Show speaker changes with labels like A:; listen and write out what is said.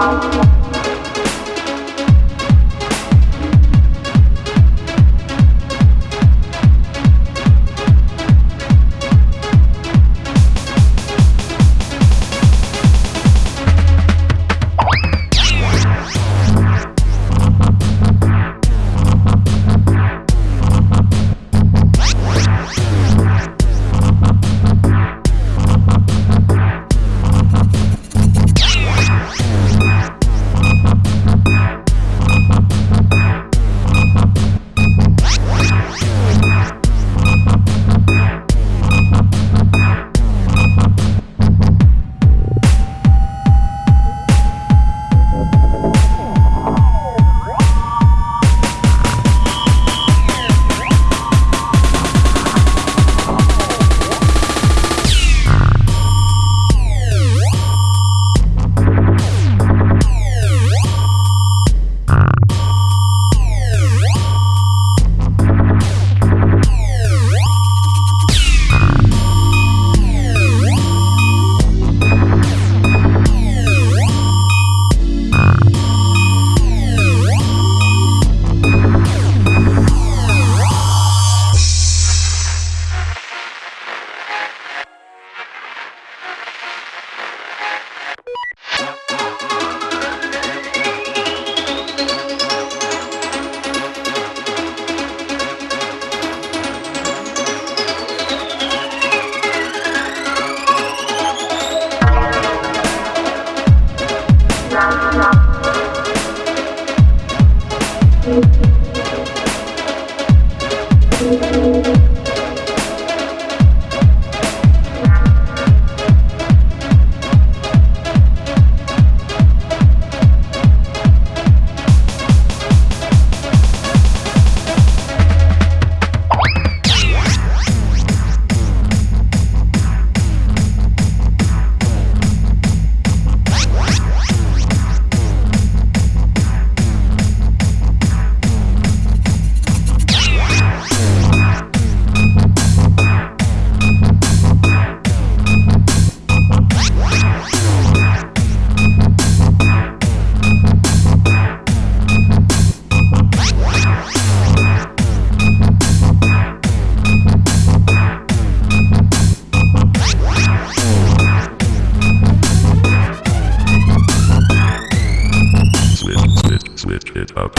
A: switch, Switch it up.